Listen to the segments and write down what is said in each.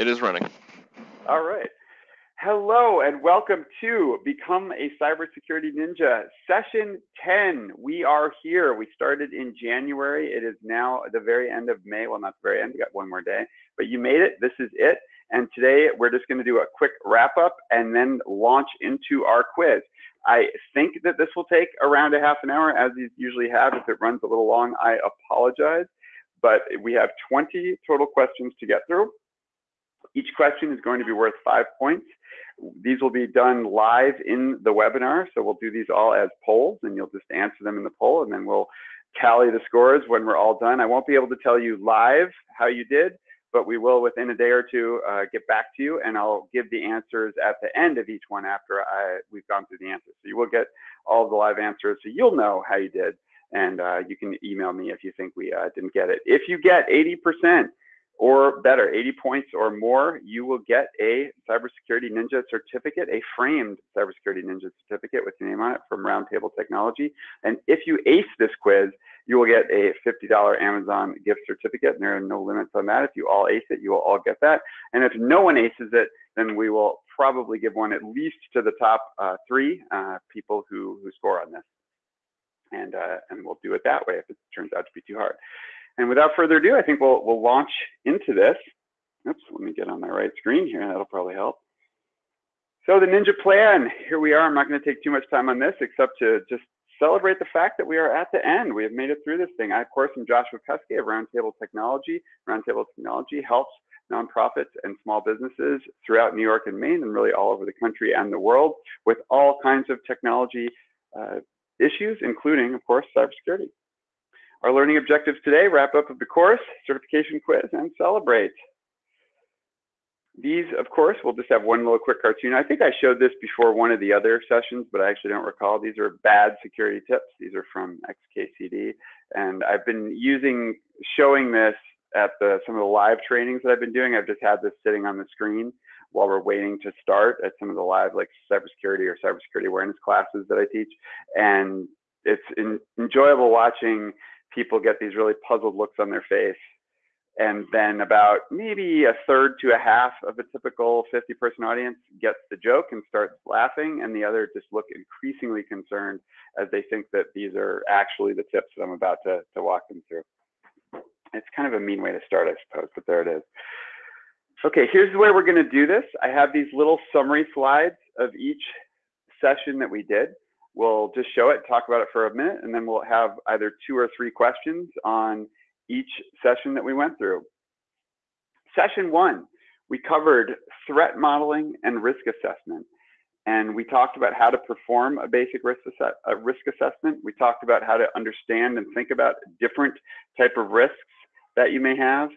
It is running. All right. Hello and welcome to Become a Cybersecurity Ninja, session 10. We are here. We started in January. It is now the very end of May. Well, not the very end, we got one more day, but you made it. This is it. And today we're just going to do a quick wrap up and then launch into our quiz. I think that this will take around a half an hour, as these usually have. If it runs a little long, I apologize. But we have 20 total questions to get through. Each question is going to be worth five points. These will be done live in the webinar. So we'll do these all as polls and you'll just answer them in the poll and then we'll tally the scores when we're all done. I won't be able to tell you live how you did, but we will within a day or two uh, get back to you and I'll give the answers at the end of each one after I, we've gone through the answers. So you will get all the live answers so you'll know how you did and uh, you can email me if you think we uh, didn't get it. If you get 80%, or better, 80 points or more, you will get a Cybersecurity Ninja certificate, a framed Cybersecurity Ninja certificate with your name on it from Roundtable Technology. And if you ace this quiz, you will get a $50 Amazon gift certificate, and there are no limits on that. If you all ace it, you will all get that. And if no one aces it, then we will probably give one at least to the top uh, three uh, people who, who score on this. And, uh, and we'll do it that way if it turns out to be too hard. And without further ado, I think we'll, we'll launch into this. Oops, let me get on my right screen here. That'll probably help. So the Ninja Plan, here we are. I'm not going to take too much time on this except to just celebrate the fact that we are at the end. We have made it through this thing. I, of course, am Joshua Kuske of Roundtable Technology. Roundtable Technology helps nonprofits and small businesses throughout New York and Maine and really all over the country and the world with all kinds of technology uh, issues, including, of course, cybersecurity. Our learning objectives today, wrap up of the course, certification quiz, and celebrate. These, of course, we'll just have one little quick cartoon. I think I showed this before one of the other sessions, but I actually don't recall. These are bad security tips. These are from XKCD. And I've been using, showing this at the, some of the live trainings that I've been doing. I've just had this sitting on the screen while we're waiting to start at some of the live like cybersecurity or cybersecurity awareness classes that I teach. And it's in, enjoyable watching people get these really puzzled looks on their face. And then about maybe a third to a half of a typical 50 person audience gets the joke and starts laughing, and the other just look increasingly concerned as they think that these are actually the tips that I'm about to, to walk them through. It's kind of a mean way to start, I suppose, but there it is. Okay, here's the way we're going to do this. I have these little summary slides of each session that we did. We'll just show it, talk about it for a minute, and then we'll have either two or three questions on each session that we went through. Session one, we covered threat modeling and risk assessment. And we talked about how to perform a basic risk, a risk assessment. We talked about how to understand and think about different type of risks that you may have.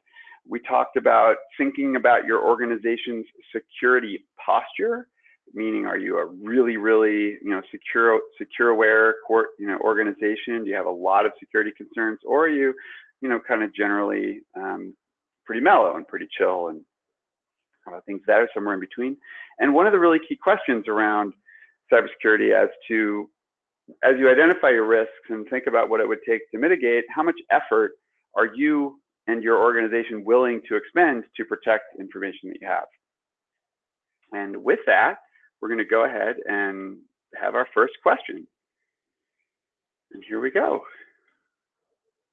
We talked about thinking about your organization's security posture meaning are you a really really you know secure secure aware court you know organization? Do you have a lot of security concerns? Or are you you know kind of generally um, pretty mellow and pretty chill and uh, things that are somewhere in between? And one of the really key questions around cybersecurity as to as you identify your risks and think about what it would take to mitigate how much effort are you and your organization willing to expend to protect information that you have? And with that we're going to go ahead and have our first question. And here we go.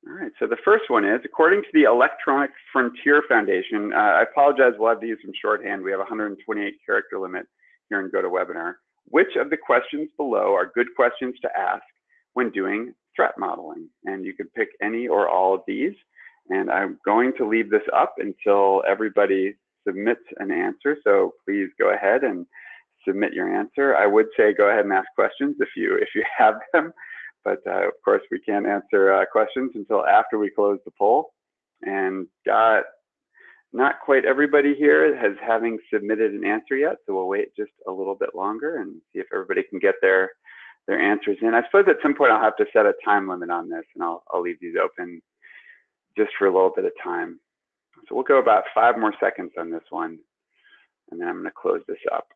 All right, so the first one is, according to the Electronic Frontier Foundation, uh, I apologize, we'll have use some shorthand. We have a 128 character limit here in GoToWebinar. Which of the questions below are good questions to ask when doing threat modeling? And you can pick any or all of these. And I'm going to leave this up until everybody submits an answer. So please go ahead and submit your answer. I would say go ahead and ask questions if you if you have them, but uh, of course we can't answer uh, questions until after we close the poll. And got not quite everybody here has having submitted an answer yet, so we'll wait just a little bit longer and see if everybody can get their their answers in. I suppose at some point I'll have to set a time limit on this, and I'll I'll leave these open just for a little bit of time. So we'll go about five more seconds on this one, and then I'm going to close this up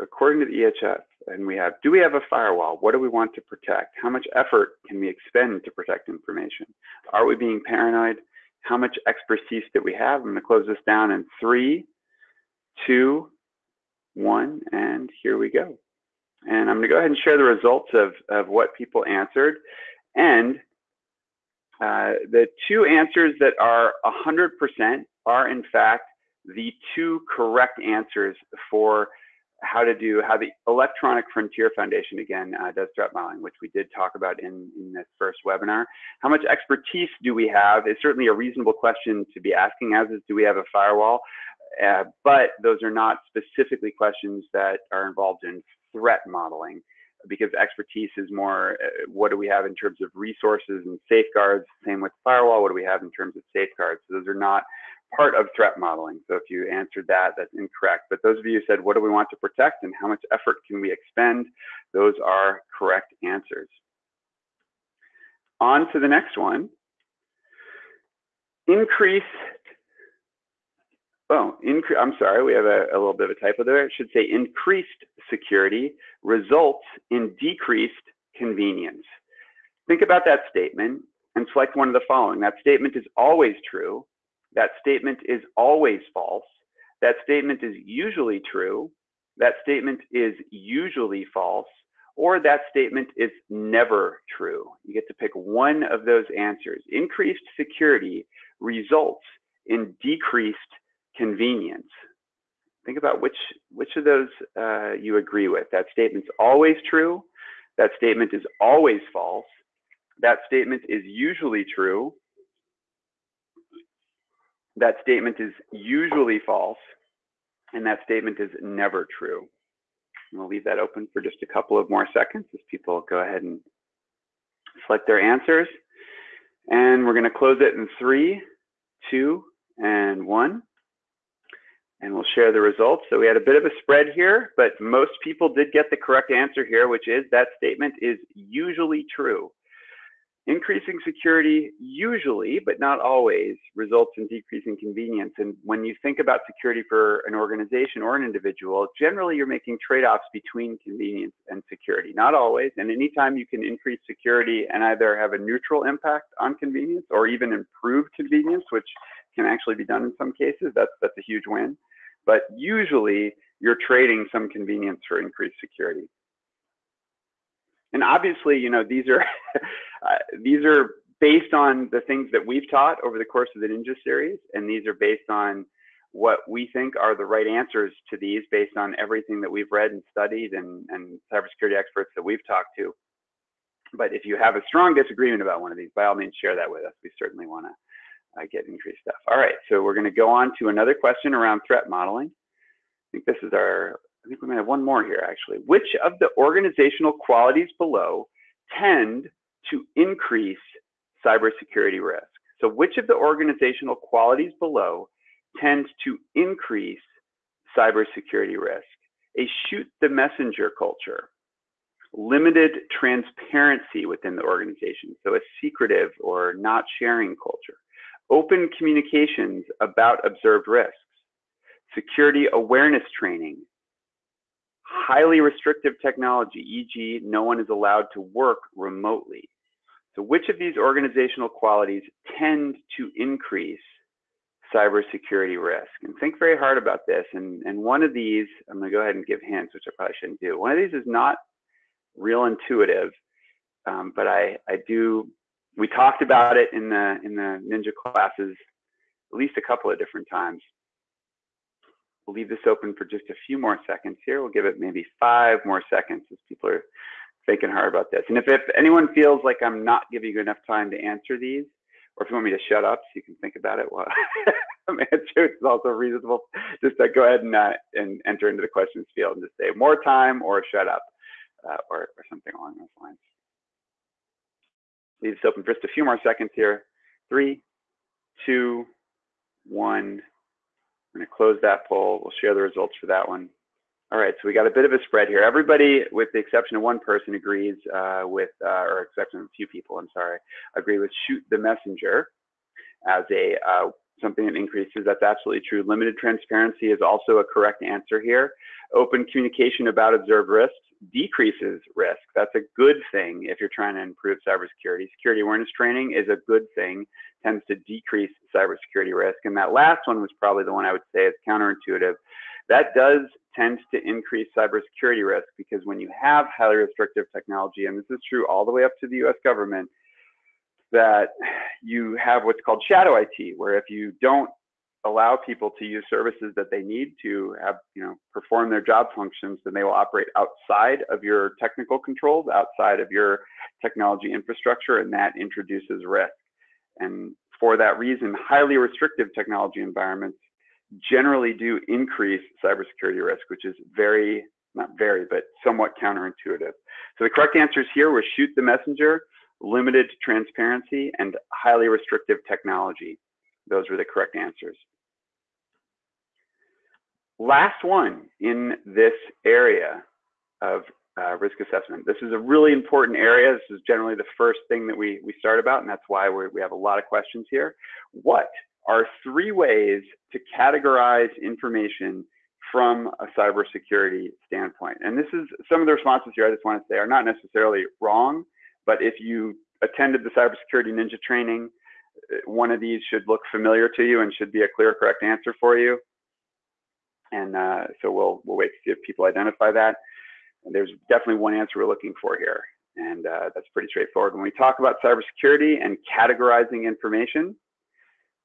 according to the EFF, and we have, do we have a firewall? What do we want to protect? How much effort can we expend to protect information? Are we being paranoid? how much expertise that we have. I'm going to close this down in three, two, one, and here we go. And I'm going to go ahead and share the results of, of what people answered. And uh, the two answers that are 100% are, in fact, the two correct answers for how to do how the Electronic Frontier Foundation again uh, does threat modeling, which we did talk about in, in this first webinar. How much expertise do we have is certainly a reasonable question to be asking, as is do we have a firewall? Uh, but those are not specifically questions that are involved in threat modeling because expertise is more uh, what do we have in terms of resources and safeguards same with firewall what do we have in terms of safeguards so those are not part of threat modeling. So if you answered that, that's incorrect. But those of you who said, what do we want to protect and how much effort can we expend? Those are correct answers. On to the next one. Increase, oh, incre I'm sorry, we have a, a little bit of a typo there. It should say increased security results in decreased convenience. Think about that statement and select one of the following. That statement is always true that statement is always false. That statement is usually true. That statement is usually false. Or that statement is never true. You get to pick one of those answers. Increased security results in decreased convenience. Think about which, which of those uh, you agree with. That statement's always true. That statement is always false. That statement is usually true that statement is usually false, and that statement is never true. We'll leave that open for just a couple of more seconds as people go ahead and select their answers. And we're going to close it in three, two, and one. And we'll share the results. So we had a bit of a spread here, but most people did get the correct answer here, which is that statement is usually true. Increasing security usually, but not always, results in decreasing convenience. And when you think about security for an organization or an individual, generally you're making trade-offs between convenience and security. Not always. And anytime you can increase security and either have a neutral impact on convenience or even improve convenience, which can actually be done in some cases, that's, that's a huge win. But usually you're trading some convenience for increased security and obviously, you know, these are uh, these are based on the things that we've taught over the course of the Ninja series, and these are based on what we think are the right answers to these based on everything that we've read and studied and, and cybersecurity experts that we've talked to. But if you have a strong disagreement about one of these, by all means, share that with us. We certainly want to uh, get increased stuff. All right, so we're going to go on to another question around threat modeling. I think this is our I think we might have one more here actually. Which of the organizational qualities below tend to increase cybersecurity risk? So which of the organizational qualities below tend to increase cybersecurity risk? A shoot the messenger culture, limited transparency within the organization, so a secretive or not sharing culture, open communications about observed risks, security awareness training, highly restrictive technology, e.g., no one is allowed to work remotely. So, which of these organizational qualities tend to increase cybersecurity risk? And think very hard about this. And, and one of these, I'm going to go ahead and give hints, which I probably shouldn't do. One of these is not real intuitive, um, but I, I do. We talked about it in the in the ninja classes at least a couple of different times. We'll leave this open for just a few more seconds here. We'll give it maybe five more seconds as people are thinking hard about this. And if, if anyone feels like I'm not giving you enough time to answer these, or if you want me to shut up so you can think about it while I'm answering, it's also reasonable. Just uh, go ahead and, uh, and enter into the questions field and just say more time or shut up uh, or, or something along those lines. Leave this open for just a few more seconds here. Three, two, one. Going to close that poll. We'll share the results for that one. All right, so we got a bit of a spread here. Everybody, with the exception of one person, agrees uh, with, uh, or exception of a few people, I'm sorry, agree with shoot the messenger as a uh, something that increases. That's absolutely true. Limited transparency is also a correct answer here. Open communication about observed risks, decreases risk. That's a good thing if you're trying to improve cybersecurity. Security awareness training is a good thing, tends to decrease cybersecurity risk. And that last one was probably the one I would say is counterintuitive. That does tend to increase cybersecurity risk because when you have highly restrictive technology, and this is true all the way up to the US government, that you have what's called shadow IT, where if you don't allow people to use services that they need to have, you know, perform their job functions, then they will operate outside of your technical controls, outside of your technology infrastructure, and that introduces risk. And for that reason, highly restrictive technology environments generally do increase cybersecurity risk, which is very, not very, but somewhat counterintuitive. So the correct answers here were shoot the messenger, limited transparency, and highly restrictive technology. Those were the correct answers. Last one in this area of uh, risk assessment. This is a really important area. This is generally the first thing that we, we start about, and that's why we have a lot of questions here. What are three ways to categorize information from a cybersecurity standpoint? And this is some of the responses here I just want to say are not necessarily wrong, but if you attended the cybersecurity ninja training, one of these should look familiar to you and should be a clear, correct answer for you. And uh, so we'll we'll wait to see if people identify that. And there's definitely one answer we're looking for here, and uh, that's pretty straightforward. When we talk about cybersecurity and categorizing information,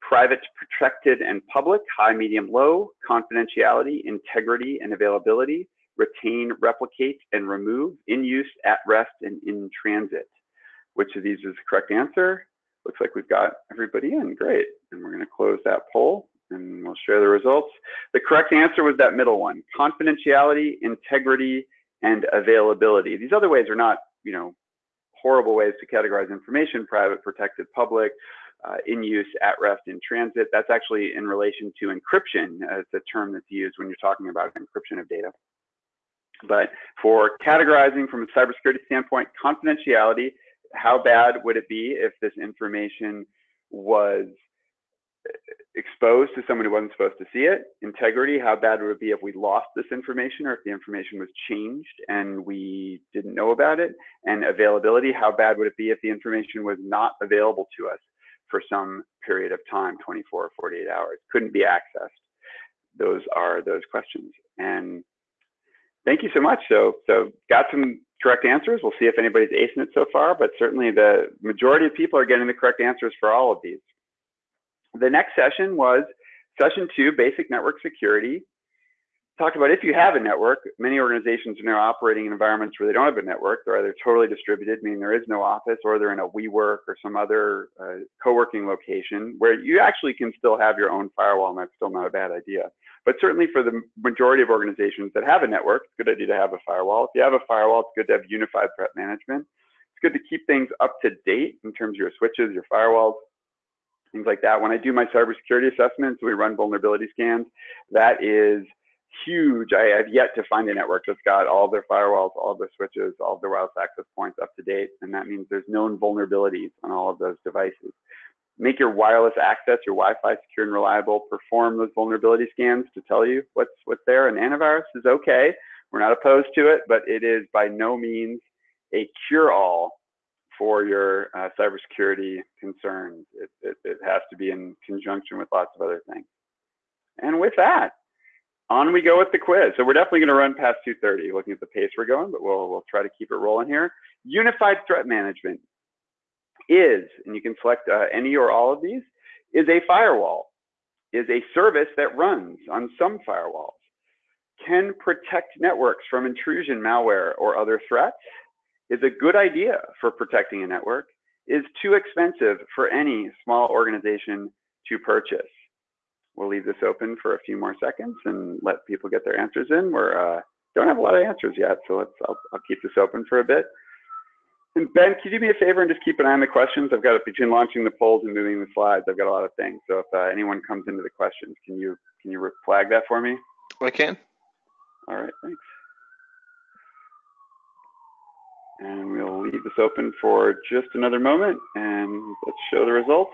private, protected, and public, high, medium, low, confidentiality, integrity, and availability, retain, replicate, and remove, in use, at rest, and in transit. Which of these is the correct answer? Looks like we've got everybody in. Great. And we're going to close that poll and we'll share the results. The correct answer was that middle one, confidentiality, integrity, and availability. These other ways are not, you know, horrible ways to categorize information, private, protected, public, uh, in use, at rest, in transit. That's actually in relation to encryption. Uh, it's a term that's used when you're talking about encryption of data. But for categorizing from a cybersecurity standpoint, confidentiality, how bad would it be if this information was exposed to someone who wasn't supposed to see it. Integrity, how bad would it be if we lost this information or if the information was changed and we didn't know about it? And availability, how bad would it be if the information was not available to us for some period of time, 24 or 48 hours, couldn't be accessed? Those are those questions. And thank you so much. So, so got some correct answers. We'll see if anybody's acing it so far, but certainly the majority of people are getting the correct answers for all of these. The next session was session two, basic network security. Talked about if you have a network, many organizations are now operating in environments where they don't have a network. They're either totally distributed, meaning there is no office, or they're in a WeWork or some other uh, co-working location where you actually can still have your own firewall, and that's still not a bad idea. But certainly for the majority of organizations that have a network, it's a good idea to have a firewall. If you have a firewall, it's good to have unified threat management. It's good to keep things up to date in terms of your switches, your firewalls, things like that. When I do my cybersecurity assessments, we run vulnerability scans. That is huge. I have yet to find a network that's got all their firewalls, all their switches, all their wireless access points up to date. And that means there's known vulnerabilities on all of those devices. Make your wireless access, your Wi-Fi secure and reliable. Perform those vulnerability scans to tell you what's what's there. And antivirus is okay. We're not opposed to it, but it is by no means a cure-all for your uh, cybersecurity concerns. It, it, it, has to be in conjunction with lots of other things. And with that, on we go with the quiz. So we're definitely going to run past 2:30, looking at the pace we're going, but we'll we'll try to keep it rolling here. Unified threat management is, and you can select uh, any or all of these, is a firewall, is a service that runs on some firewalls, can protect networks from intrusion, malware, or other threats, is a good idea for protecting a network is too expensive for any small organization to purchase. We'll leave this open for a few more seconds and let people get their answers in. We uh, don't have a lot of answers yet, so let's I'll, I'll keep this open for a bit. And Ben, can you do me a favor and just keep an eye on the questions? I've got between launching the polls and moving the slides, I've got a lot of things. So if uh, anyone comes into the questions, can you can you flag that for me? I can. All right, thanks. And we'll leave this open for just another moment and let's show the results.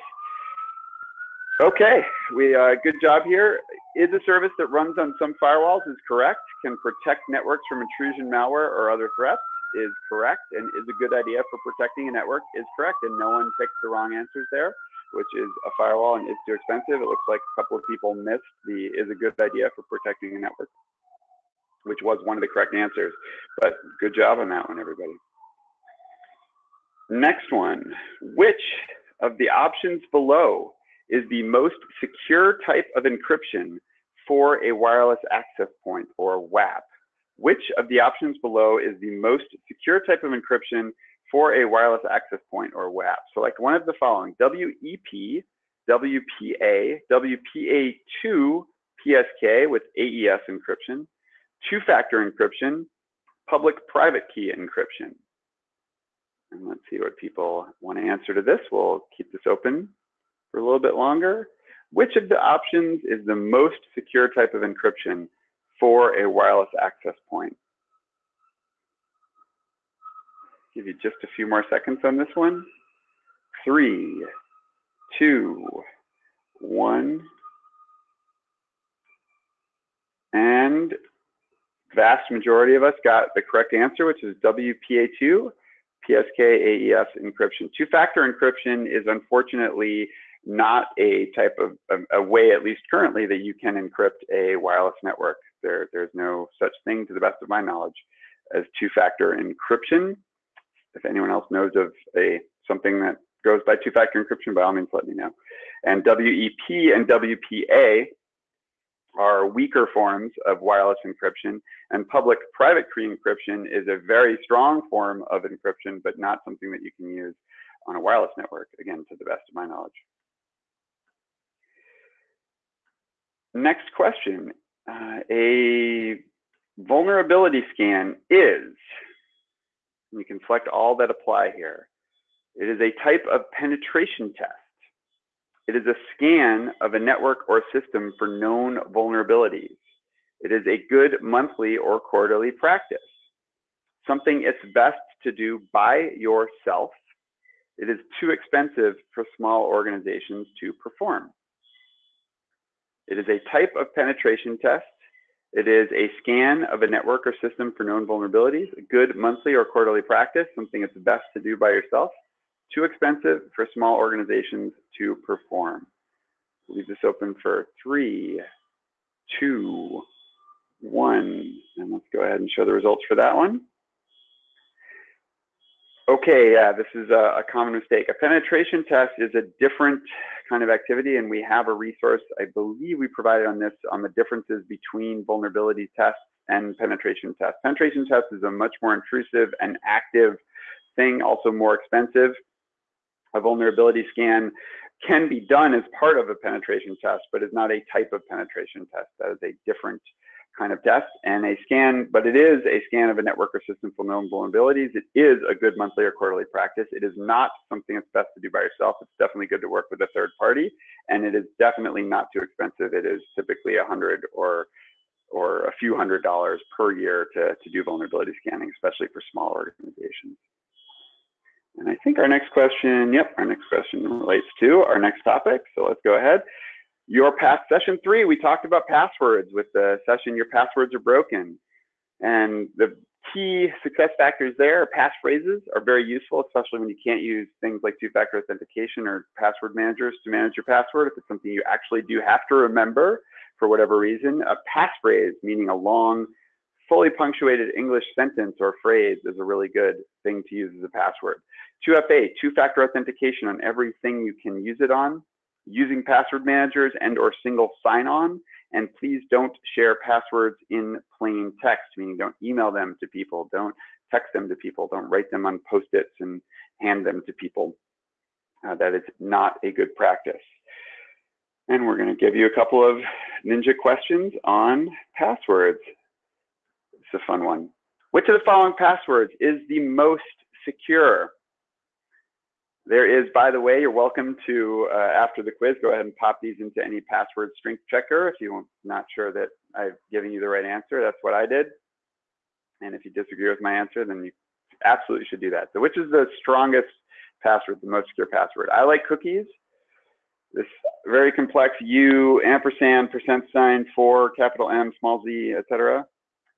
Okay, we uh, good job here. Is a service that runs on some firewalls is correct. can protect networks from intrusion malware or other threats is correct and is a good idea for protecting a network is correct and no one picked the wrong answers there which is a firewall and is too expensive. It looks like a couple of people missed the is a good idea for protecting a network, which was one of the correct answers. But good job on that one, everybody. Next one, which of the options below is the most secure type of encryption for a wireless access point or WAP? Which of the options below is the most secure type of encryption for a wireless access point or WAP. Like one of the following, WEP, WPA, WPA2 PSK with AES encryption, two-factor encryption, public-private key encryption. And let's see what people want to answer to this. We'll keep this open for a little bit longer. Which of the options is the most secure type of encryption for a wireless access point? Give you just a few more seconds on this one. Three, two, one. And vast majority of us got the correct answer, which is WPA2, PSK AES encryption. Two-factor encryption is unfortunately not a type of a, a, way, at least currently, that you can encrypt a wireless network. There, there's no such thing, to the best of my knowledge, as two-factor encryption if anyone else knows of a something that goes by two-factor encryption, by all means, let me know. And WEP and WPA are weaker forms of wireless encryption, and public-private key encryption is a very strong form of encryption, but not something that you can use on a wireless network, again, to the best of my knowledge. Next question. Uh, a vulnerability scan is you can select all that apply here. It is a type of penetration test. It is a scan of a network or system for known vulnerabilities. It is a good monthly or quarterly practice. Something it's best to do by yourself. It is too expensive for small organizations to perform. It is a type of penetration test it is a scan of a network or system for known vulnerabilities, a good monthly or quarterly practice, something it's best to do by yourself, too expensive for small organizations to perform. Leave this open for three, two, one, and let's go ahead and show the results for that one. Okay, yeah, this is a, a, common mistake. A penetration test is a different kind of activity, and we have a resource, I believe we provided on this, on the differences between vulnerability tests and penetration tests. Penetration test is a much more intrusive and active thing, also more expensive. A vulnerability scan can be done as part of a penetration test, but is not a type of penetration test. That is a different kind of test and a scan, but it is a scan of a network or system for known vulnerabilities. It is a good monthly or quarterly practice. It is not something that's best to do by yourself. It's definitely good to work with a third party, and it is definitely not too expensive. It is typically a hundred or or a few hundred dollars per year to, to do vulnerability scanning, especially for small organizations. And I think our next question, yep, our next question relates to our next topic. So let's go ahead your past session three, we talked about passwords with the session, your passwords are broken. And the key success factors there, passphrases are very useful, especially when you can't use things like two-factor authentication or password managers to manage your password. If it's something you actually do have to remember for whatever reason, a passphrase, meaning a long, fully punctuated English sentence or phrase is a really good thing to use as a password. 2FA, two-factor authentication on everything you can use it on using password managers and or single sign-on. And please don't share passwords in plain text, meaning don't email them to people, don't text them to people, don't write them on post-its and hand them to people. Uh, that is not a good practice. And we're going to give you a couple of ninja questions on passwords. It's a fun one. Which of the following passwords is the most secure? There is, by the way, you're welcome to, uh, after the quiz, go ahead and pop these into any password strength checker. If you're not sure that I've given you the right answer, that's what I did. And if you disagree with my answer, then you absolutely should do that. So which is the strongest password, the most secure password? I like cookies. This very complex U, ampersand, percent sign, for, capital M, small z, etc.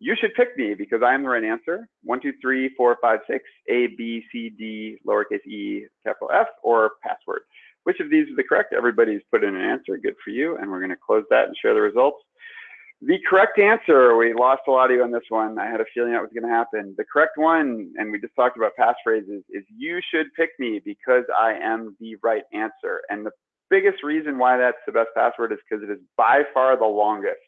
you should pick me because I am the right answer. One, two, three, four, five, six, A, B, C, D, lowercase e, capital F, or password. Which of these is the correct? Everybody's put in an answer. Good for you. And we're going to close that and share the results. The correct answer, we lost a lot of you on this one. I had a feeling that was going to happen. The correct one, and we just talked about passphrases, is you should pick me because I am the right answer. And the biggest reason why that's the best password is because it is by far the longest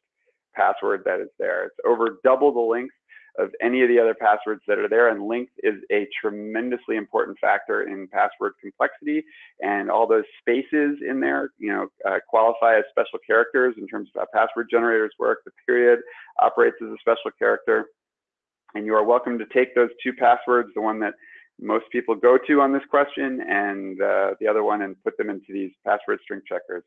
password that is there. It's over double the length of any of the other passwords that are there. And length is a tremendously important factor in password complexity. And all those spaces in there, you know, uh, qualify as special characters in terms of how password generators work. The period operates as a special character. And you are welcome to take those two passwords, the one that most people go to on this question and uh, the other one and put them into these password string checkers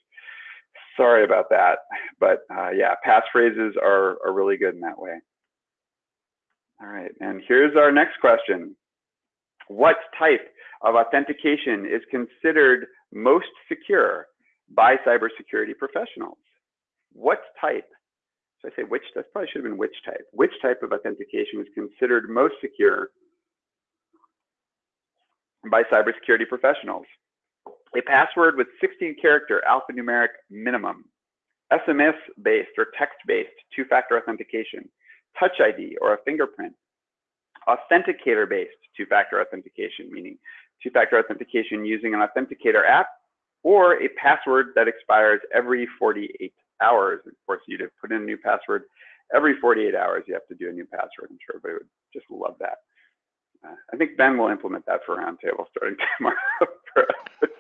sorry about that. But uh, yeah, passphrases are, are really good in that way. All right, and here's our next question. What type of authentication is considered most secure by cybersecurity professionals? What type? So I say which, that probably should have been which type. Which type of authentication is considered most secure by cybersecurity professionals? A password with 16 character alphanumeric minimum, SMS based or text based two factor authentication, touch ID or a fingerprint, authenticator based two factor authentication, meaning two factor authentication using an authenticator app or a password that expires every 48 hours. Of course, you'd have put in a new password every 48 hours, you have to do a new password. I'm sure everybody would just love that. I think Ben will implement that for Roundtable starting tomorrow.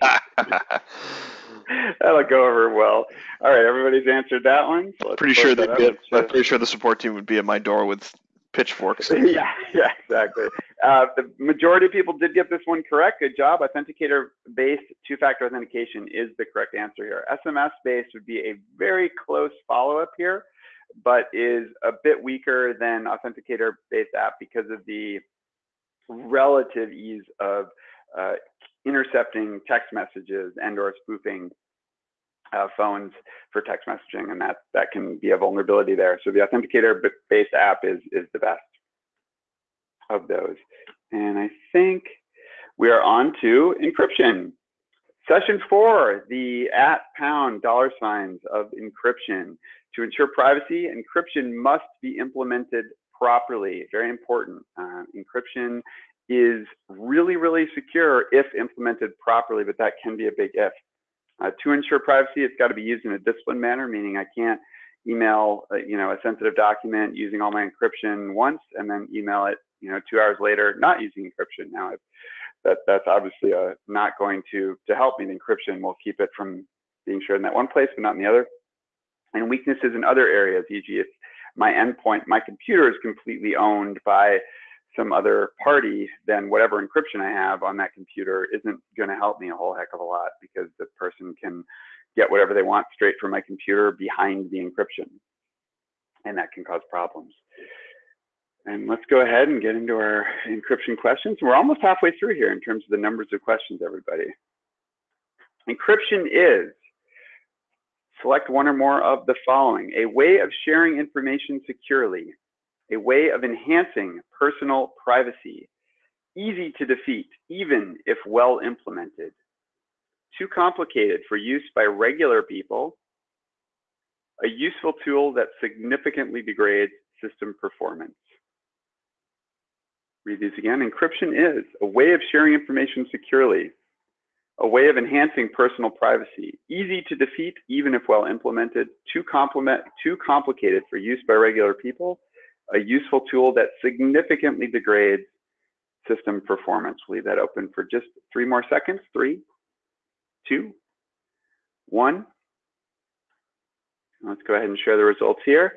That'll go over well. All right, everybody's answered that one. So pretty sure be. I'm pretty sure the support team would be at my door with pitchforks. yeah, yeah, exactly. Uh, the majority of people did get this one correct. Good job. Authenticator-based two-factor authentication is the correct answer here. SMS-based would be a very close follow-up here, but is a bit weaker than authenticator-based app because of the relative ease of uh, intercepting text messages and or spoofing uh, phones for text messaging, and that that can be a vulnerability there. So the authenticator-based app is is the best of those. And I think we are on to encryption. Session four, the at pound dollar signs of encryption. To ensure privacy, encryption must be implemented properly. Very important. Uh, encryption is really, really secure if implemented properly, but that can be a big if. Uh, to ensure privacy, it's got to be used in a disciplined manner, meaning I can't email, uh, you know, a sensitive document using all my encryption once and then email it, you know, two hours later not using encryption. Now, that that's obviously uh, not going to to help me. The encryption will keep it from being shared in that one place, but not in the other. And weaknesses in other areas, e.g., if my endpoint, my computer is completely owned by some other party, then whatever encryption I have on that computer isn't going to help me a whole heck of a lot because the person can get whatever they want straight from my computer behind the encryption. And that can cause problems. And let's go ahead and get into our encryption questions. We're almost halfway through here in terms of the numbers of questions, everybody. Encryption is, select one or more of the following, a way of sharing information securely. A way of enhancing personal privacy, easy to defeat, even if well implemented, too complicated for use by regular people, a useful tool that significantly degrades system performance. Read these again. Encryption is a way of sharing information securely, a way of enhancing personal privacy, easy to defeat even if well implemented, too, too complicated for use by regular people, a useful tool that significantly degrades system performance. We'll leave that open for just three more seconds. Three, two, one. Let's go ahead and share the results here.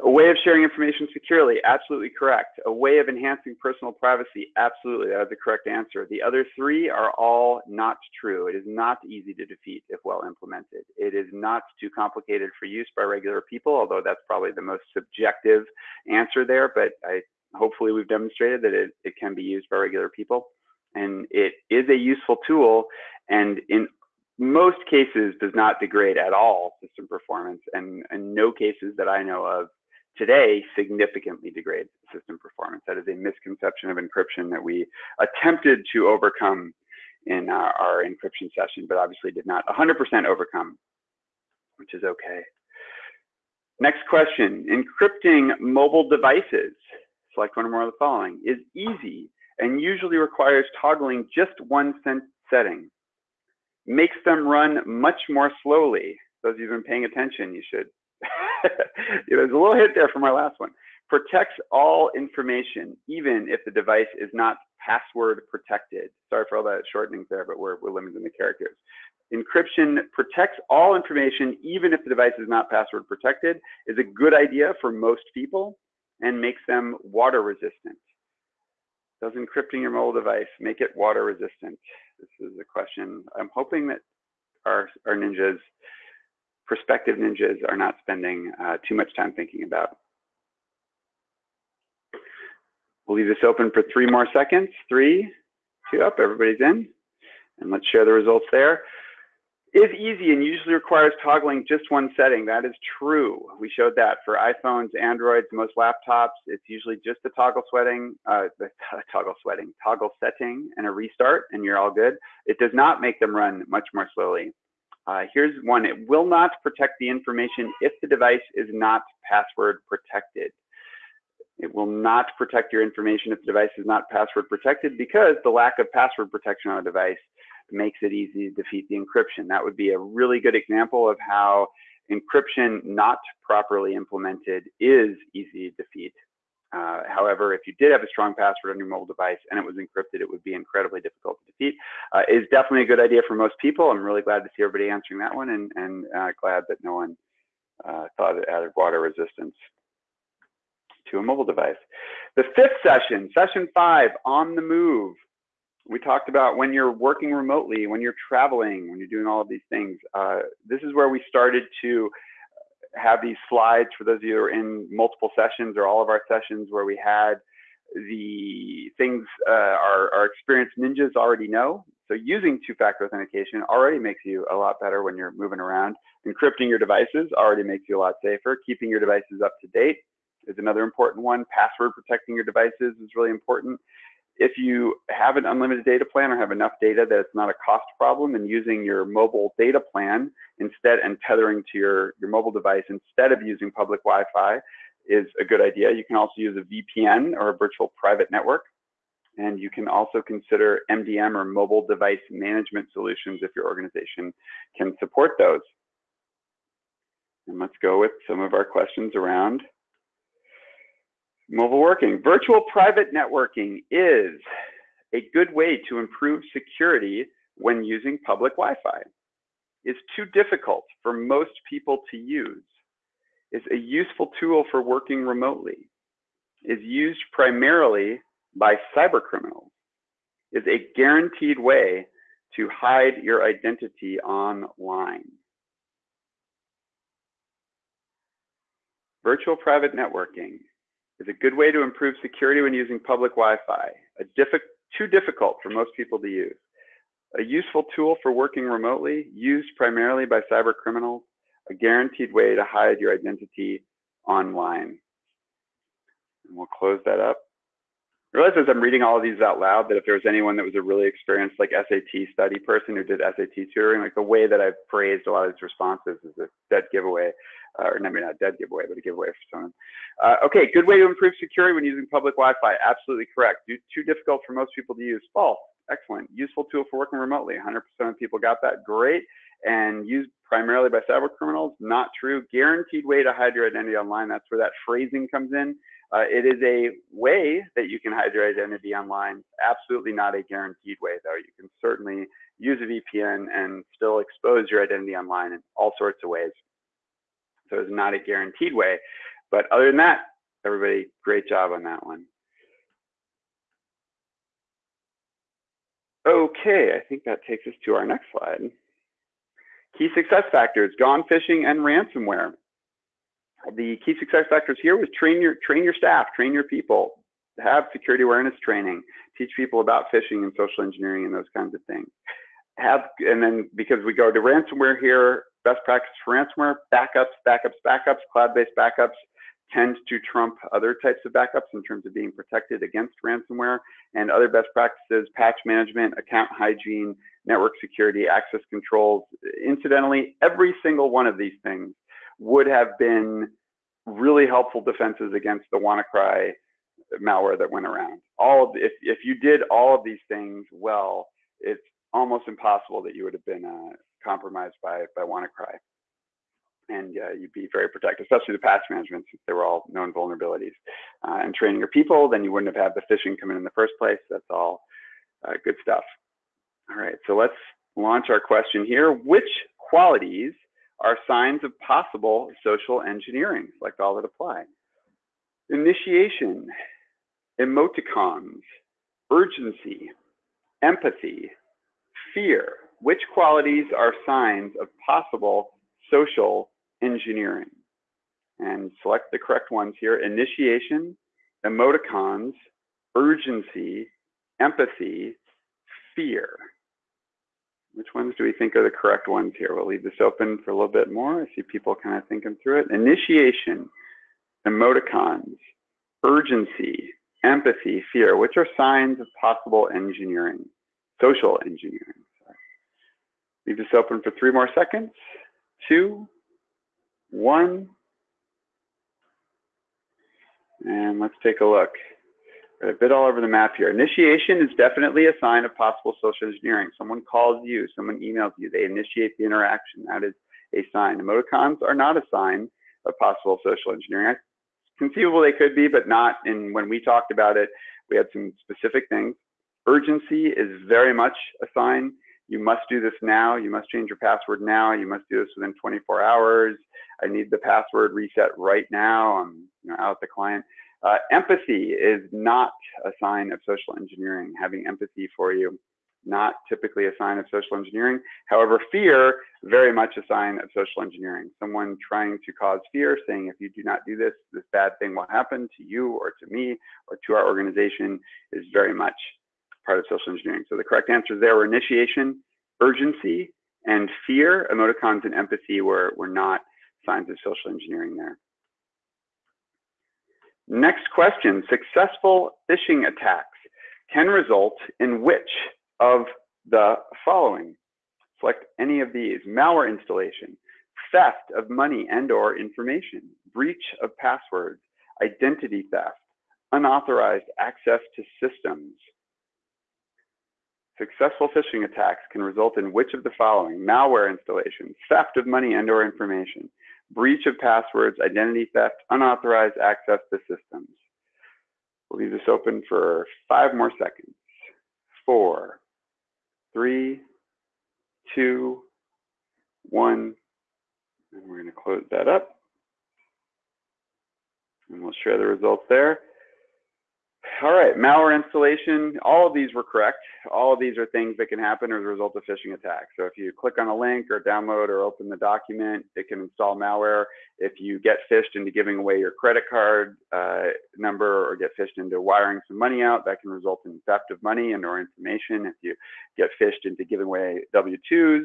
A way of sharing information securely, absolutely correct. A way of enhancing personal privacy, absolutely, that is the correct answer. The other three are all not true. It is not easy to defeat if well implemented. It is not too complicated for use by regular people, although that's probably the most subjective answer there, but I, hopefully we've demonstrated that it, it can be used by regular people. And it is a useful tool, and in most cases does not degrade at all system performance, and in no cases that I know of today significantly degrades system performance. That is a misconception of encryption that we attempted to overcome in our, our encryption session, but obviously did not 100% overcome, which is okay. Next question, encrypting mobile devices, select one or more of the following, is easy and usually requires toggling just one setting. Makes them run much more slowly. Those of you who've been paying attention, you should. There's a little hit there from our last one. Protects all information, even if the device is not password protected. Sorry for all that shortening there, but we're, we're limiting the characters. Encryption protects all information, even if the device is not password protected, is a good idea for most people and makes them water resistant. Does encrypting your mobile device make it water resistant? This is a question. I'm hoping that our, our ninjas, prospective ninjas, are not spending uh, too much time thinking about. We'll leave this open for three more seconds. Three, two up, everybody's in. And let's share the results there is easy and usually requires toggling just one setting. That is true. We showed that for iPhones, Androids, most laptops. It's usually just a toggle sweating, uh, toggle sweating, toggle setting, and a restart, and you're all good. It does not make them run much more slowly. Uh, here's one. It will not protect the information if the device is not password protected. It will not protect your information if the device is not password protected because the lack of password protection on a device makes it easy to defeat the encryption. That would be a really good example of how encryption not properly implemented is easy to defeat. Uh, however, if you did have a strong password on your mobile device and it was encrypted, it would be incredibly difficult to defeat. Uh, is definitely a good idea for most people. I'm really glad to see everybody answering that one and, and uh, glad that no one uh, thought it added water resistance to a mobile device. The fifth session, session five, on the move we talked about when you're working remotely, when you're traveling, when you're doing all of these things. Uh, this is where we started to have these slides for those of you who are in multiple sessions or all of our sessions where we had the things uh, our, our experienced ninjas already know. So using two-factor authentication already makes you a lot better when you're moving around. Encrypting your devices already makes you a lot safer. Keeping your devices up to date is another important one. Password protecting your devices is really important if you have an unlimited data plan or have enough data that it's not a cost problem and using your mobile data plan instead and tethering to your, your mobile device instead of using public Wi-Fi is a good idea. You can also use a VPN or a virtual private network. And you can also consider MDM or mobile device management solutions if your organization can support those. And let's go with some of our questions around Mobile working. Virtual private networking is a good way to improve security when using public Wi-Fi. It's too difficult for most people to use. Is a useful tool for working remotely. Is used primarily by cyber criminals. Is a guaranteed way to hide your identity online. Virtual private networking is a good way to improve security when using public Wi-Fi, diffi too difficult for most people to use. A useful tool for working remotely, used primarily by cyber criminals, a guaranteed way to hide your identity online. And we'll close that up. Realize as I'm reading all of these out loud that if there was anyone that was a really experienced like SAT study person who did SAT tutoring, like the way that I've phrased a lot of these responses is a dead giveaway, uh, or maybe not dead giveaway, but a giveaway for someone. Uh, okay, good way to improve security when using public Wi-Fi. Absolutely correct. Too difficult for most people to use. False. Excellent. Useful tool for working remotely. 100% of people got that. Great. And used primarily by cyber criminals. Not true. Guaranteed way to hide your identity online. That's where that phrasing comes in. Uh, it is a way that you can hide your identity online. Absolutely not a guaranteed way, though. You can certainly use a VPN and still expose your identity online in all sorts of ways. So it's not a guaranteed way. But other than that, everybody, great job on that one. Okay, I think that takes us to our next slide. Key success factors, gone phishing and ransomware the key success factors here was train your train your staff, train your people, have security awareness training, teach people about phishing and social engineering and those kinds of things. Have and then because we go to ransomware here, best practice for ransomware, backups, backups, backups, cloud-based backups, tend to trump other types of backups in terms of being protected against ransomware and other best practices, patch management, account hygiene, network security, access controls. Incidentally, every single one of these things would have been really helpful defenses against the WannaCry malware that went around. All of, if, if you did all of these things well, it's almost impossible that you would have been uh, compromised by, by WannaCry and uh, you'd be very protected, especially the patch management since they were all known vulnerabilities. Uh, and training your people, then you wouldn't have had the phishing come in in the first place. That's all uh, good stuff. All right, so let's launch our question here. Which qualities are signs of possible social engineering? like all that apply. Initiation, emoticons, urgency, empathy, fear. Which qualities are signs of possible social engineering. And select the correct ones here, initiation, emoticons, urgency, empathy, fear. Which ones do we think are the correct ones here? We'll leave this open for a little bit more. I see people kind of thinking through it. Initiation, emoticons, urgency, empathy, fear, which are signs of possible engineering, social engineering. Sorry. Leave this open for three more seconds. Two, one. And let's take a look. A bit all over the map here. Initiation is definitely a sign of possible social engineering. Someone calls you, someone emails you, they initiate the interaction. That is a sign. Emoticons are not a sign of possible social engineering. Conceivable they could be, but not And when we talked about it. We had some specific things. Urgency is very much a sign you must do this now. You must change your password now. You must do this within 24 hours. I need the password reset right now. I'm you know, out the client. Uh, empathy is not a sign of social engineering. Having empathy for you, not typically a sign of social engineering. However, fear, very much a sign of social engineering. Someone trying to cause fear, saying if you do not do this, this bad thing will happen to you or to me or to our organization is very much part of social engineering. So the correct answers there were initiation, urgency, and fear. Emoticons and empathy were, were not signs of social engineering there. Next question, successful phishing attacks can result in which of the following? Select any of these. Malware installation, theft of money and or information, breach of passwords, identity theft, unauthorized access to systems, Successful phishing attacks can result in which of the following? Malware installation, theft of money and or information, breach of passwords, identity theft, unauthorized access to systems. We'll leave this open for five more seconds. Four, three, two, one, and we're gonna close that up. And we'll share the results there. All right, malware installation, all of these were correct. All of these are things that can happen as a result of phishing attacks. So if you click on a link or download or open the document, it can install malware. If you get phished into giving away your credit card uh, number or get phished into wiring some money out, that can result in theft of money and or information. If you get phished into giving away W-2s,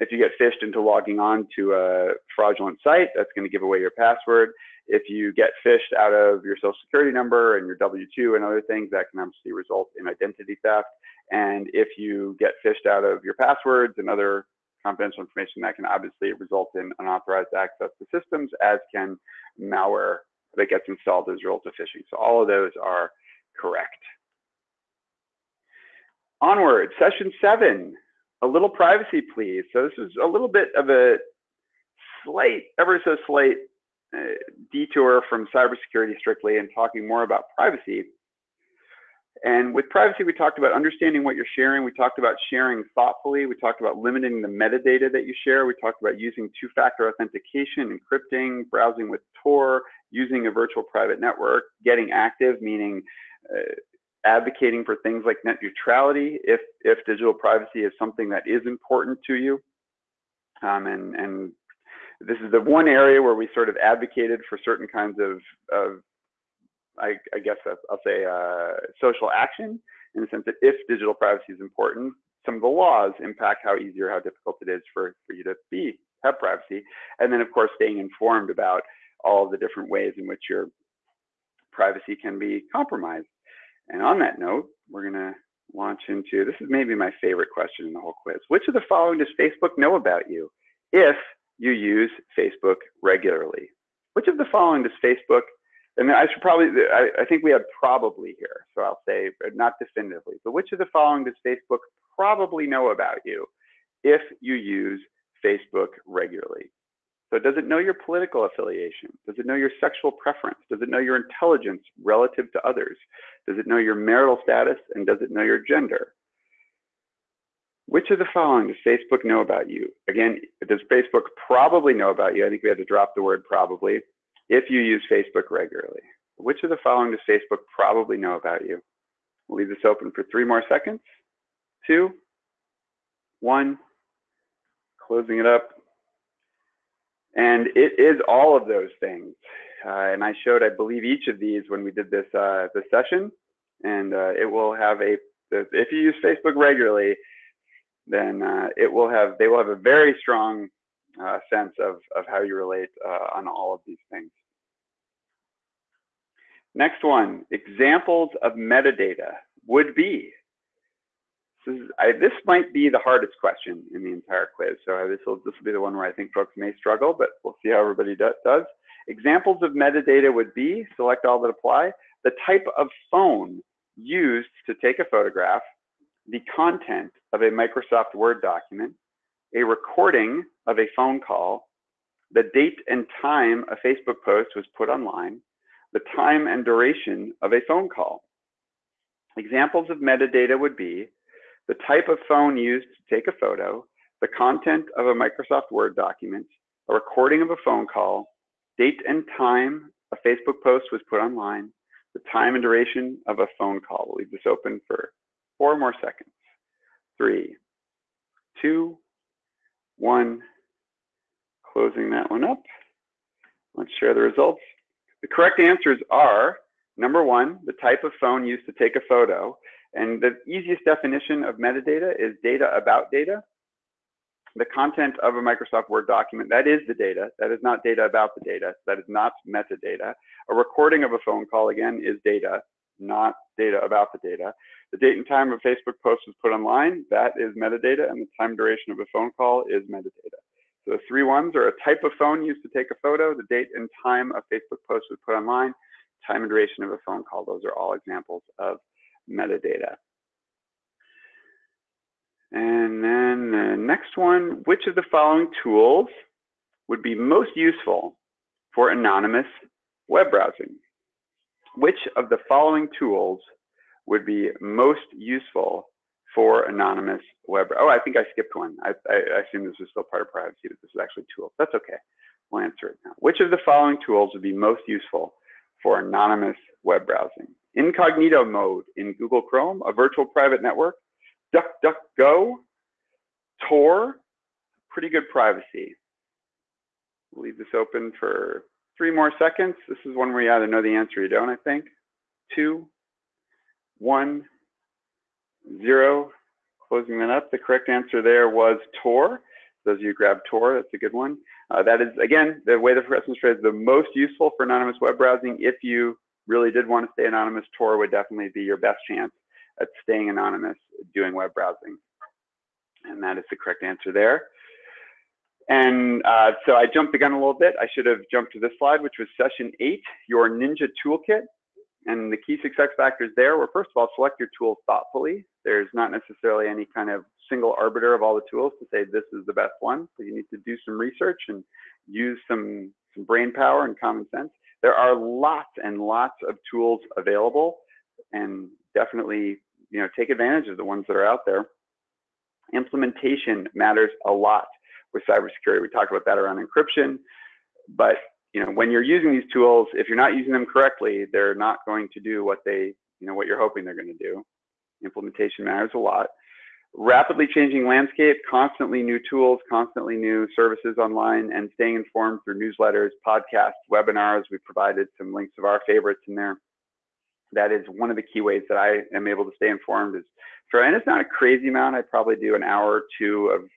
if you get phished into logging on to a fraudulent site, that's going to give away your password if you get phished out of your social security number and your W-2 and other things, that can obviously result in identity theft. And if you get phished out of your passwords and other confidential information, that can obviously result in unauthorized access to systems, as can malware that gets installed as a result of phishing. So all of those are correct. Onward, session seven, a little privacy, please. So this is a little bit of a slight, ever so slight uh, detour from cybersecurity strictly and talking more about privacy. And with privacy, we talked about understanding what you're sharing. We talked about sharing thoughtfully. We talked about limiting the metadata that you share. We talked about using two-factor authentication, encrypting, browsing with Tor, using a virtual private network, getting active, meaning uh, advocating for things like net neutrality if, if digital privacy is something that is important to you. Um, and, and this is the one area where we sort of advocated for certain kinds of, of I, I guess I'll say uh, social action in the sense that if digital privacy is important, some of the laws impact how easy or how difficult it is for, for you to be have privacy. And then of course staying informed about all the different ways in which your privacy can be compromised. And on that note, we're going to launch into this is maybe my favorite question in the whole quiz. Which of the following does Facebook know about you if you use Facebook regularly? Which of the following does Facebook and I should probably, I, I, think we have probably here. So I'll say not definitively, but which of the following does Facebook probably know about you if you use Facebook regularly? So does it know your political affiliation? Does it know your sexual preference? Does it know your intelligence relative to others? Does it know your marital status? And does it know your gender? Which of the following does Facebook know about you? Again, does Facebook probably know about you? I think we had to drop the word probably if you use Facebook regularly. Which of the following does Facebook probably know about you? We'll leave this open for three more seconds. Two, one, closing it up. And it is all of those things. Uh, and I showed, I believe, each of these when we did this uh, this session. And uh, it will have a, if you use Facebook regularly, then uh, it will have, they will have a very strong uh, sense of, of how you relate uh, on all of these things. Next one, examples of metadata would be. This, is, I, this might be the hardest question in the entire quiz. So this will, this will be the one where I think folks may struggle, but we'll see how everybody do, does. Examples of metadata would be, select all that apply, the type of phone used to take a photograph, the content of a Microsoft Word document, a recording of a phone call, the date and time a Facebook post was put online, the time and duration of a phone call. Examples of metadata would be the type of phone used to take a photo, the content of a Microsoft Word document, a recording of a phone call, date and time a Facebook post was put online, the time and duration of a phone call. We'll leave this open for four more seconds. Three, two, one. Closing that one up. Let's share the results. The correct answers are number one, the type of phone used to take a photo. And the easiest definition of metadata is data about data. The content of a Microsoft Word document, that is the data. That is not data about the data. That is not metadata. A recording of a phone call, again, is data, not data about the data. The date and time of Facebook post was put online, that is metadata, and the time duration of a phone call is metadata. So the three ones are a type of phone used to take a photo, the date and time a Facebook post was put online, time and duration of a phone call. Those are all examples of metadata. And then the next one, which of the following tools would be most useful for anonymous web browsing? Which of the following tools would be most useful for anonymous web. Oh, I think I skipped one. I, I, I assume this was still part of privacy, but this is actually tools. That's okay. We'll answer it now. Which of the following tools would be most useful for anonymous web browsing? Incognito mode in Google Chrome, a virtual private network, DuckDuckGo, Tor, pretty good privacy. We'll leave this open for three more seconds. This is one where you either know the answer or you don't, I think. Two, one, zero. Closing that up, the correct answer there was Tor. Those of you grab Tor, that's a good one. Uh, that is, again, the way the progressive is the most useful for anonymous web browsing. If you really did want to stay anonymous, Tor would definitely be your best chance at staying anonymous doing web browsing. And that is the correct answer there. And uh, so I jumped the gun a little bit. I should have jumped to this slide, which was session eight, your Ninja Toolkit. And the key success factors there were, first of all, select your tools thoughtfully. There's not necessarily any kind of single arbiter of all the tools to say this is the best one. So you need to do some research and use some, some brain power and common sense. There are lots and lots of tools available and definitely you know, take advantage of the ones that are out there. Implementation matters a lot with cybersecurity. We talked about that around encryption, but you know, when you're using these tools, if you're not using them correctly, they're not going to do what they, you know, what you're hoping they're going to do. Implementation matters a lot. Rapidly changing landscape, constantly new tools, constantly new services online, and staying informed through newsletters, podcasts, webinars. We provided some links of our favorites in there. That is one of the key ways that I am able to stay informed. Is for, and it's not a crazy amount. I probably do an hour or two of,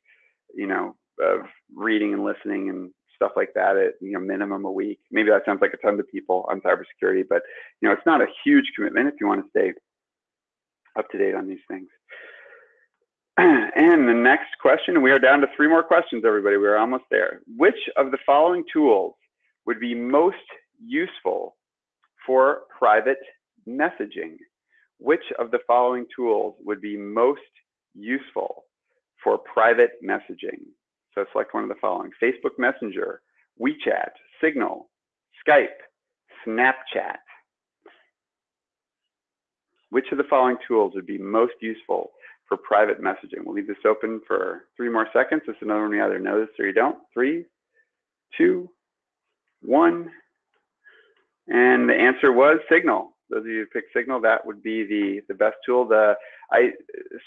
you know, of reading and listening and stuff like that at you know minimum a week. Maybe that sounds like a ton to people on cybersecurity, but you know it's not a huge commitment if you want to stay up to date on these things. And the next question, we are down to three more questions, everybody. We're almost there. Which of the following tools would be most useful for private messaging? Which of the following tools would be most useful for private messaging? So select one of the following, Facebook Messenger, WeChat, Signal, Skype, Snapchat. Which of the following tools would be most useful for private messaging? We'll leave this open for three more seconds. This is another one you either know this or you don't. Three, two, one. And the answer was Signal. Those of you who picked Signal, that would be the, the best tool. The I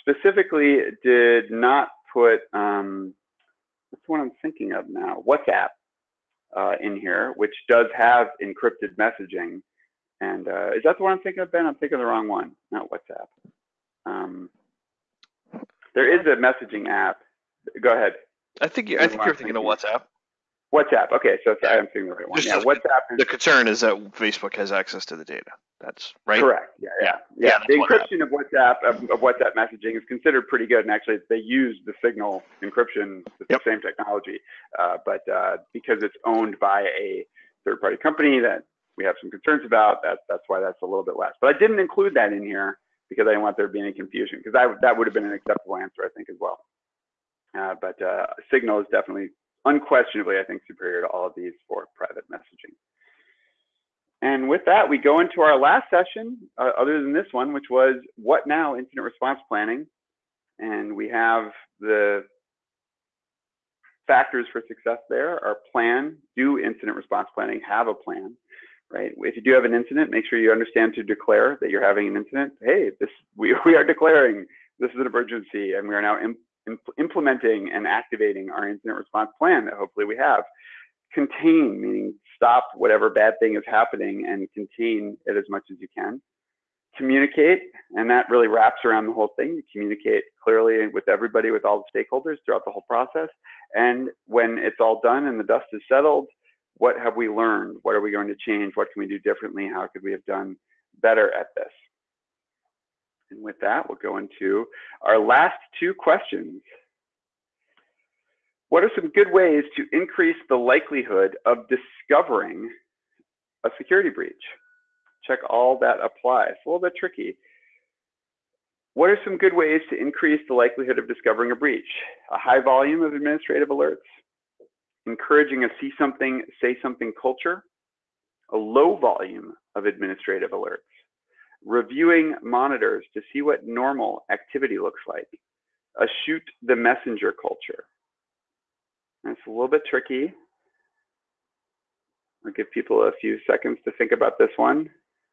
specifically did not put um, the one I'm thinking of now? WhatsApp uh, in here, which does have encrypted messaging. And uh, is that the one I'm thinking of, Ben? I'm thinking of the wrong one, not WhatsApp. Um, there is a messaging app. Go ahead. I think you, I think you're thinking of WhatsApp. WhatsApp. Okay, so I'm seeing the right one. Yeah, WhatsApp. The concern is that Facebook has access to the data. That's right. Correct. Yeah, yeah, Yeah. yeah. Yeah, the encryption of WhatsApp of, of WhatsApp messaging is considered pretty good, and actually they use the Signal encryption, it's Yep. the same technology, uh, but uh, because it's owned by a third-party company that we have some concerns about, that, that's why that's a little bit less. But I didn't include that in here because I didn't want there to be any confusion, because that that would have been an acceptable answer, I think, as well. Uh, but uh, Signal is definitely, unquestionably, I think, superior to all of these for private messaging. And with that, we go into our last session, uh, other than this one, which was what now incident response planning. And we have the factors for success there our plan, do incident response planning, have a plan, right? If you do have an incident, make sure you understand to declare that you're having an incident. Hey, this we, we are declaring this is an emergency and we are now implementing and activating our incident response plan that hopefully we have contain, meaning stop whatever bad thing is happening and contain it as much as you can. Communicate, and that really wraps around the whole thing. You communicate clearly with everybody, with all the stakeholders throughout the whole process. And when it's all done and the dust is settled, what have we learned? What are we going to change? What can we do differently? How could we have done better at this? And with that, we'll go into our last two questions. What are some good ways to increase the likelihood of discovering a security breach? Check all that applies. It's a little bit tricky. What are some good ways to increase the likelihood of discovering a breach? A high volume of administrative alerts, encouraging a see something, say something culture, a low volume of administrative alerts, reviewing monitors to see what normal activity looks like, a shoot the messenger culture, that's a little bit tricky. I'll give people a few seconds to think about this one.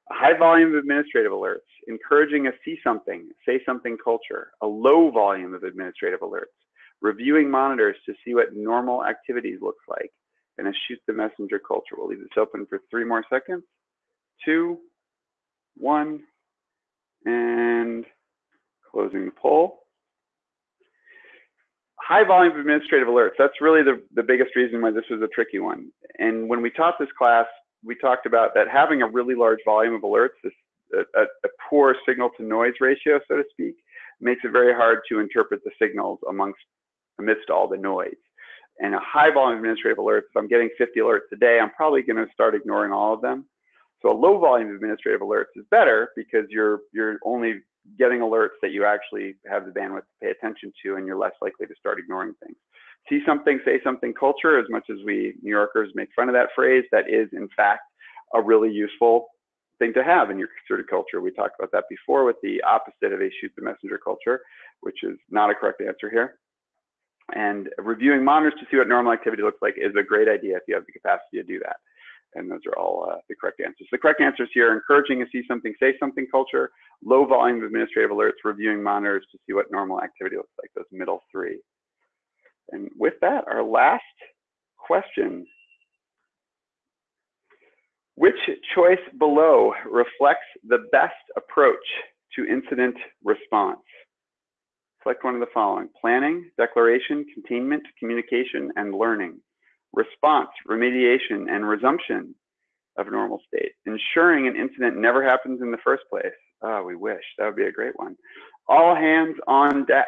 A high volume of administrative alerts, encouraging a see something, say something culture, a low volume of administrative alerts, reviewing monitors to see what normal activities looks like, and a shoot the messenger culture. We'll leave this open for three more seconds. Two, one, and closing the poll high volume of administrative alerts. That's really the, the biggest reason why this was a tricky one. And when we taught this class, we talked about that having a really large volume of alerts, this, a, a poor signal to noise ratio, so to speak, makes it very hard to interpret the signals amongst amidst all the noise. And a high volume of administrative alerts, if I'm getting 50 alerts a day, I'm probably going to start ignoring all of them. So a low volume of administrative alerts is better because you're you're only getting alerts that you actually have the bandwidth to pay attention to and you're less likely to start ignoring things. See something, say something culture, as much as we New Yorkers make fun of that phrase, that is in fact a really useful thing to have in your security culture. We talked about that before with the opposite of a shoot the messenger culture, which is not a correct answer here. And reviewing monitors to see what normal activity looks like is a great idea if you have the capacity to do that. And those are all uh, the correct answers. The correct answers here, encouraging a see something, say something culture, low volume of administrative alerts, reviewing monitors to see what normal activity looks like, those middle three. And with that, our last question. Which choice below reflects the best approach to incident response? Select one of the following, planning, declaration, containment, communication, and learning. Response, remediation, and resumption of normal state, ensuring an incident never happens in the first place. Oh, we wish. That would be a great one. All hands on deck.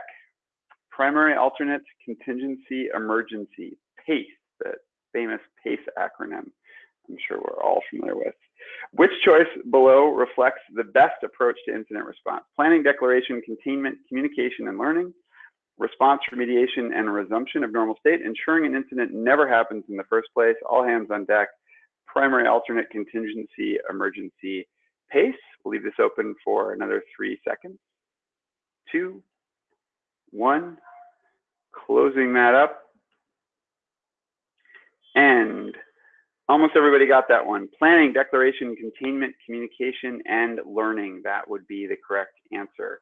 Primary, alternate, contingency, emergency. PACE, the famous PACE acronym I'm sure we're all familiar with. Which choice below reflects the best approach to incident response? Planning, declaration, containment, communication, and learning, response, remediation, and resumption of normal state, ensuring an incident never happens in the first place, all hands on deck, primary, alternate, contingency, emergency, pace. We'll leave this open for another three seconds. Two, one, closing that up. And almost everybody got that one. Planning, declaration, containment, communication, and learning. That would be the correct answer.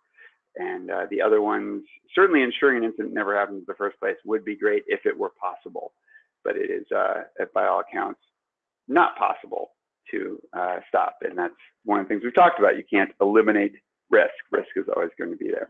And uh, the other ones, certainly ensuring an incident never happens in the first place would be great if it were possible. But it is, uh, by all accounts, not possible to uh, stop. And that's one of the things we've talked about. You can't eliminate risk. Risk is always going to be there.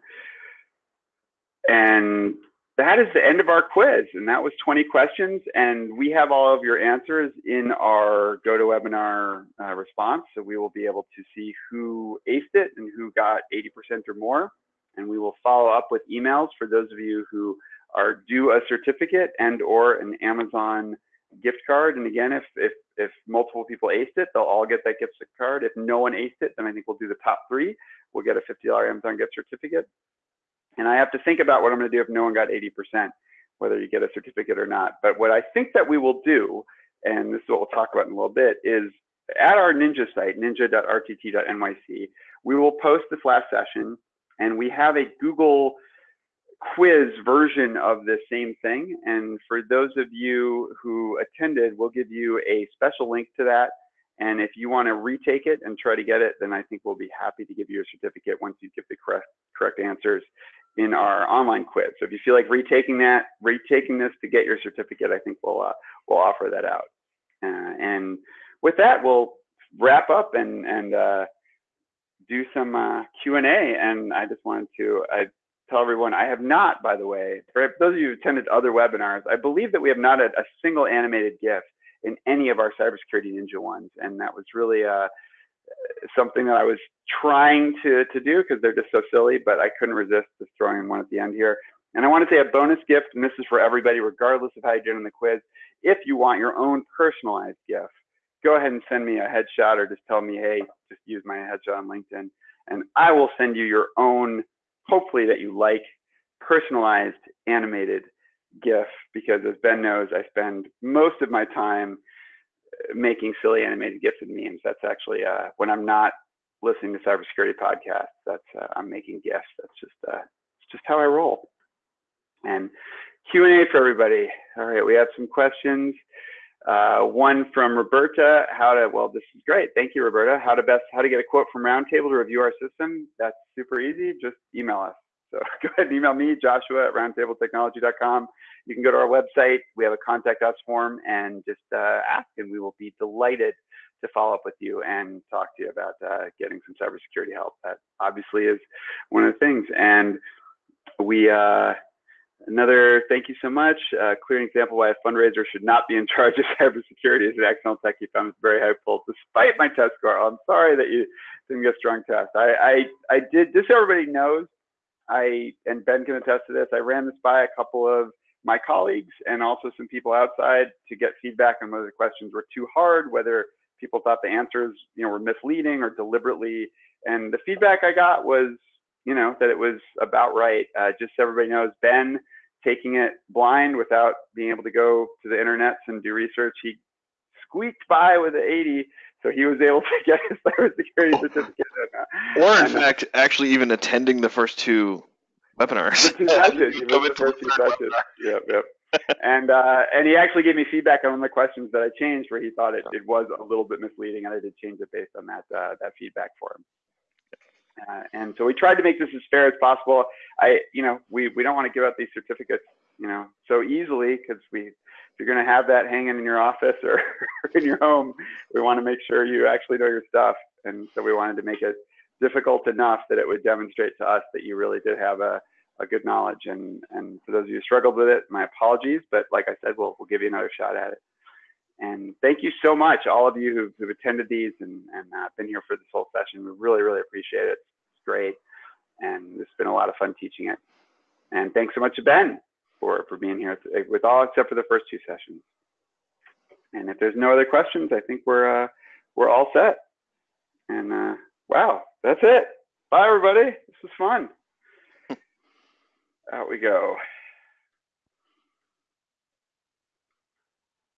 And that is the end of our quiz. And that was 20 questions. And we have all of your answers in our GoToWebinar uh, response. So we will be able to see who aced it and who got 80% or more. And we will follow up with emails for those of you who are due a certificate and or an Amazon gift card. And again, if, if, if multiple people aced it, they'll all get that gift card. If no one aced it, then I think we'll do the top three. We'll get a $50 Amazon gift certificate. And I have to think about what I'm going to do if no one got 80%, whether you get a certificate or not. But what I think that we will do, and this is what we'll talk about in a little bit, is at our Ninja site, ninja.rtt.nyc, we will post this last session, and we have a Google quiz version of the same thing. And for those of you who attended, we'll give you a special link to that. And if you want to retake it and try to get it, then I think we'll be happy to give you a certificate once you give the correct correct answers in our online quiz. So if you feel like retaking that, retaking this to get your certificate, I think we'll uh, we'll offer that out. Uh, and with that, we'll wrap up and and uh, do some uh, Q and I just wanted to I tell everyone I have not, by the way, for those of you who attended other webinars, I believe that we have not had a single animated GIF in any of our cybersecurity ninja ones, and that was really uh, something that I was trying to to do because they're just so silly, but I couldn't resist just throwing one at the end here. And I want to say a bonus gift, and this is for everybody, regardless of how you did in the quiz. If you want your own personalized gift, go ahead and send me a headshot or just tell me, hey, just use my headshot on LinkedIn, and I will send you your own, hopefully that you like, personalized animated GIF. Because as Ben knows, I spend most of my time making silly animated GIFs and memes. That's actually uh, when I'm not listening to cybersecurity podcasts. That's uh, I'm making GIFs. That's just uh, just how I roll. And Q and A for everybody. All right, we have some questions. Uh, one from Roberta. How to? Well, this is great. Thank you, Roberta. How to best? How to get a quote from Roundtable to review our system? That's super easy. Just email us. So go ahead and email me, Joshua at roundtabletechnology.com you can go to our website. We have a contact us form and just uh, ask, and we will be delighted to follow up with you and talk to you about uh, getting some cybersecurity help. That obviously is one of the things. And we, uh, another thank you so much. Uh, clear example why a fundraiser should not be in charge of cybersecurity is an excellent tech you found is very helpful despite my test score. I'm sorry that you didn't get a strong test. I, I, I did, so everybody knows, I, and Ben can attest to this, I ran this by a couple of my colleagues and also some people outside to get feedback on whether the questions were too hard, whether people thought the answers, you know, were misleading or deliberately. And the feedback I got was, you know, that it was about right. Uh, just so everybody knows, Ben taking it blind without being able to go to the internets and do research, he squeaked by with an 80 so he was able to get his cybersecurity certificate. Or in fact, actually even attending the first two webinars. the first two Yep, yep. and uh, and he actually gave me feedback on one of the questions that I changed, where he thought it, it was a little bit misleading, and I did change it based on that uh, that feedback for him. Uh, and so we tried to make this as fair as possible. I, you know, we we don't want to give out these certificates, you know, so easily because we, if you're going to have that hanging in your office or in your home, we want to make sure you actually know your stuff. And so we wanted to make it difficult enough that it would demonstrate to us that you really did have a, a good knowledge. And, and for those of you who struggled with it, my apologies, but like I said, we'll, we'll give you another shot at it. And thank you so much, all of you who've, who've attended these and, and uh, been here for this whole session. We really, really appreciate it. Great. And it's been a lot of fun teaching it. And thanks so much to Ben for, for being here with all except for the first two sessions. And if there's no other questions, I think we're, uh, we're all set. And uh, wow, that's it. Bye, everybody. This was fun. Out we go.